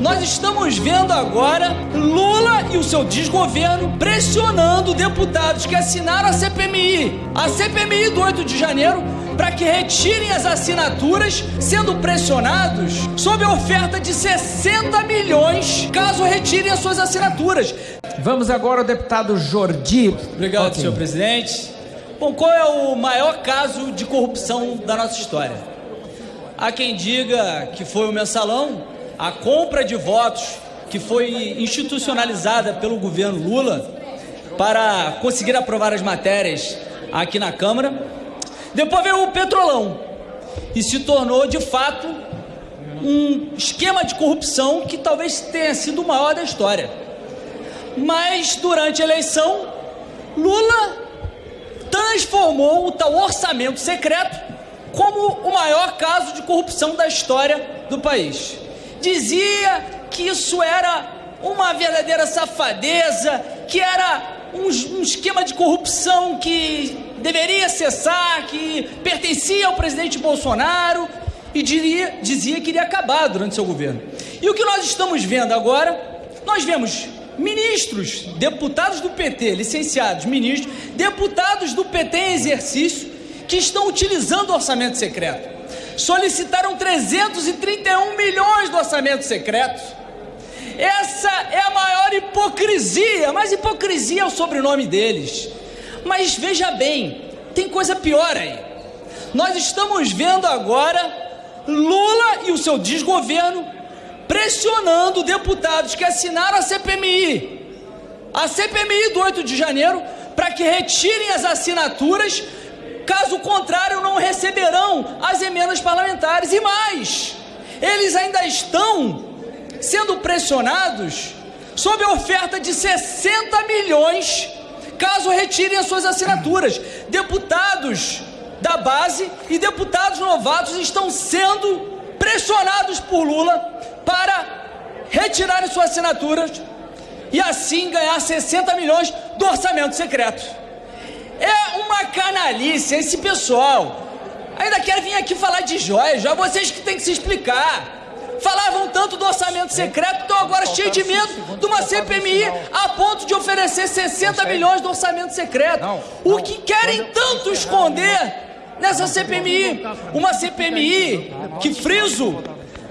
Nós estamos vendo agora Lula e o seu desgoverno pressionando deputados que assinaram a CPMI, a CPMI do 8 de janeiro, para que retirem as assinaturas, sendo pressionados sob a oferta de 60 milhões caso retirem as suas assinaturas. Vamos agora ao deputado Jordi. Obrigado, Ok. senhor presidente. Bom, qual é o maior caso de corrupção da nossa história? Há quem diga que foi o mensalão, a compra de votos que foi institucionalizada pelo governo Lula para conseguir aprovar as matérias aqui na Câmara. Depois veio o Petrolão e se tornou de fato um esquema de corrupção que talvez tenha sido o maior da história. Mas durante a eleição, Lula transformou o tal orçamento secreto como o maior caso de corrupção da história do país. Dizia que isso era uma verdadeira safadeza, que era um, um esquema de corrupção que deveria cessar, que pertencia ao presidente Bolsonaro e diria, dizia que iria acabar durante seu governo. E o que nós estamos vendo agora, nós vemos ministros, deputados do PT, licenciados, ministros, deputados do PT em exercício que estão utilizando o orçamento secreto. Solicitaram 331 milhões do orçamento secreto. Essa é a maior hipocrisia, mas hipocrisia é o sobrenome deles. Mas veja bem, tem coisa pior aí. Nós estamos vendo agora Lula e o seu desgoverno pressionando deputados que assinaram a CPMI, a CPMI do 8 de janeiro, para que retirem as assinaturas, caso contrário, não receberão as emendas parlamentares. E mais, eles ainda estão sendo pressionados sob a oferta de 60 milhões, caso retirem as suas assinaturas. Deputados da base e deputados novatos estão sendo pressionados por Lula para retirarem suas assinaturas e assim ganhar 60 milhões do orçamento secreto. Uma canalice esse pessoal. Ainda quer vir aqui falar de joias, já vocês que têm que se explicar. Falavam tanto do orçamento secreto, estão agora cheios de medo de uma CPMI a ponto de oferecer 60 milhões do orçamento secreto. O que querem tanto esconder nessa CPMI? Uma CPMI que friso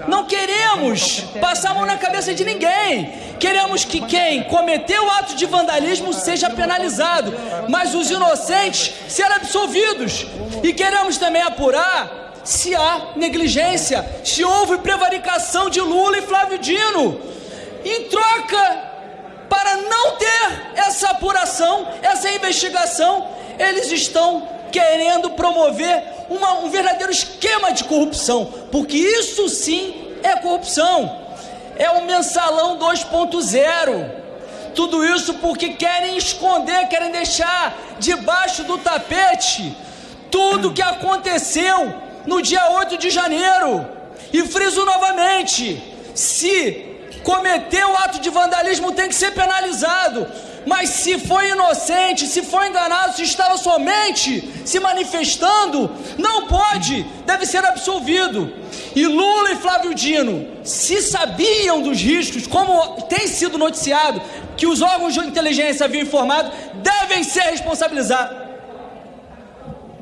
não queremos passar a mão na cabeça de ninguém. Queremos que quem cometeu o ato de vandalismo seja penalizado, mas os inocentes serão absolvidos. E queremos também apurar se há negligência, se houve prevaricação de Lula e Flávio Dino. Em troca, para não ter essa apuração, essa investigação, eles estão querendo promover uma- um verdadeiro esquema de corrupção, porque isso sim é corrupção. É o mensalão 2.0. Tudo isso porque querem esconder, querem deixar debaixo do tapete tudo que aconteceu no dia 8 de janeiro. E friso novamente: se cometeu o ato de vandalismo, tem que ser penalizado. Mas se foi inocente, se foi enganado, se estava somente se manifestando, não pode, deve ser absolvido. E Lula e Flávio Dino, se sabiam dos riscos, como tem sido noticiado, que os órgãos de inteligência haviam informado, devem ser responsabilizados